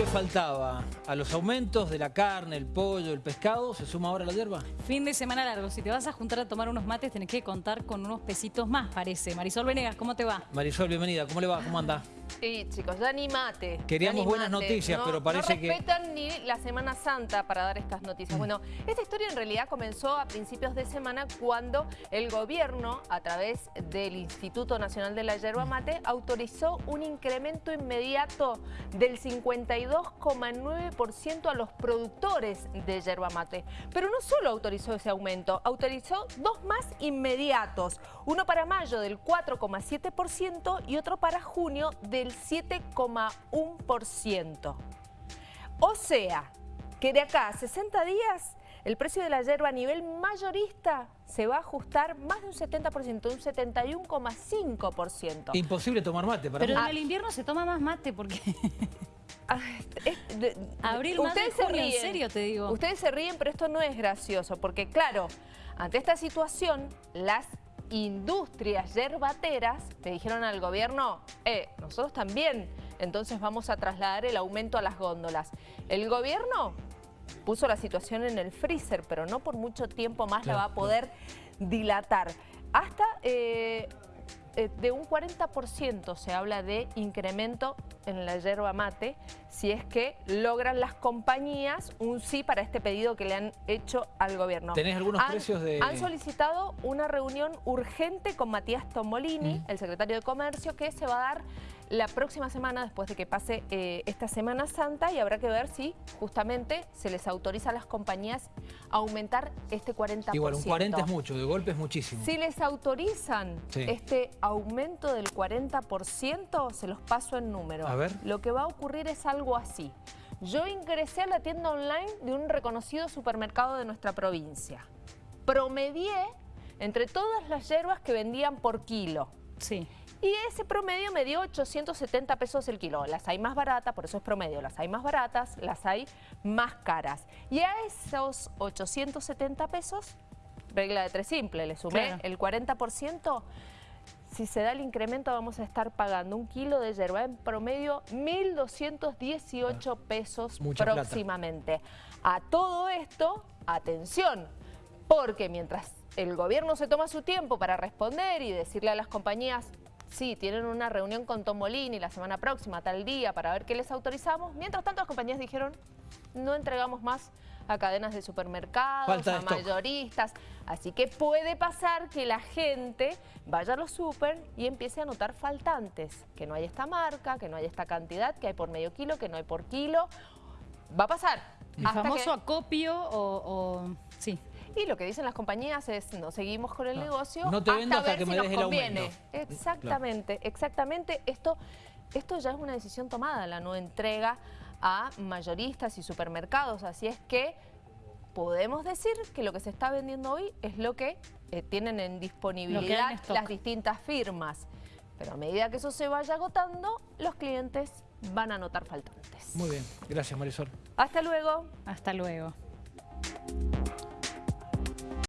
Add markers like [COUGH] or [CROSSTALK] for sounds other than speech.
que faltaba a los aumentos de la carne, el pollo, el pescado, ¿se suma ahora la hierba? Fin de semana largo. Si te vas a juntar a tomar unos mates, tenés que contar con unos pesitos más, parece. Marisol Venegas, ¿cómo te va? Marisol, bienvenida. ¿Cómo le va? ¿Cómo anda? Sí, chicos, ya ni mate. Queríamos ya buenas noticias, No- pero parece no que- respetan ni la Semana Santa para dar estas noticias. Bueno, esta historia en realidad comenzó a principios de semana cuando el gobierno, a través del Instituto Nacional de la Yerba Mate, autorizó un incremento inmediato del 52,9% a los productores de yerba mate. Pero no solo autorizó ese aumento, autorizó dos más inmediatos. Uno para mayo del 4,7% y otro para junio del 7,1%. O sea, que de acá a 60 días el precio de la yerba a nivel mayorista se va a ajustar más de un 70%, un 71,5%. Imposible tomar mate para Pero mí. en el invierno se toma más mate porque... [LAUGHS] Abril, ustedes se junio, en ríen. serio te digo. Ustedes se ríen, pero esto no es gracioso, porque claro, ante esta situación, las industrias yerbateras le dijeron al gobierno, eh, nosotros también, entonces vamos a trasladar el aumento a las góndolas. El gobierno puso la situación en el freezer, pero no por mucho tiempo más Claro, la va a poder dilatar. Hasta eh, eh, de un 40% se habla de incremento en la yerba mate si es que logran las compañías un sí para este pedido que le han hecho al gobierno. ¿Tenés algunos Han- precios de...? Han solicitado una reunión urgente con Matías Tomolini, Mm. el secretario de Comercio, que se va a dar la próxima semana después de que pase eh, esta Semana Santa y habrá que ver si justamente se les autoriza a las compañías a aumentar este 40%. Igual, un 40 es mucho, de golpe es muchísimo. Si les autorizan Sí. este aumento del 40%, se los paso en número. A ver. Lo que va a ocurrir es algo así. Yo ingresé a la tienda online de un reconocido supermercado de nuestra provincia. Promedié entre todas las hierbas que vendían por kilo. Sí. Y ese promedio me dio 870 pesos el kilo. Las hay más baratas, por eso es promedio. Las hay más baratas, las hay más caras. Y a esos 870 pesos, regla de tres simple, le sumé Claro. el 40%. Si se da el incremento vamos a estar pagando un kilo de yerba en promedio 1.218 pesos Mucha plata. próximamente. A todo esto, atención, porque mientras el gobierno se toma su tiempo para responder y decirle a las compañías, sí, tienen una reunión con Tomolini la semana próxima, tal día, para ver qué les autorizamos, mientras tanto las compañías dijeron, no entregamos más a cadenas de supermercados, de a stock. mayoristas. Así que puede pasar que la gente vaya a los super y empiece a notar faltantes, que no hay esta marca, que no hay esta cantidad, que hay por medio kilo, que no hay por kilo. Va a pasar. El hasta famoso que- acopio o, o- Sí. Y lo que dicen las compañías es, no seguimos con el No. negocio No te hasta ver que si me nos conviene. aumento. Exactamente, exactamente. Esto, esto ya es una decisión tomada, la no entrega a mayoristas y supermercados. Así es que podemos decir que lo que se está vendiendo hoy es lo que eh, tienen en disponibilidad las distintas firmas. Pero a medida que eso se vaya agotando, los clientes van a notar faltantes. Muy bien, gracias Marisol. Hasta luego. Hasta luego.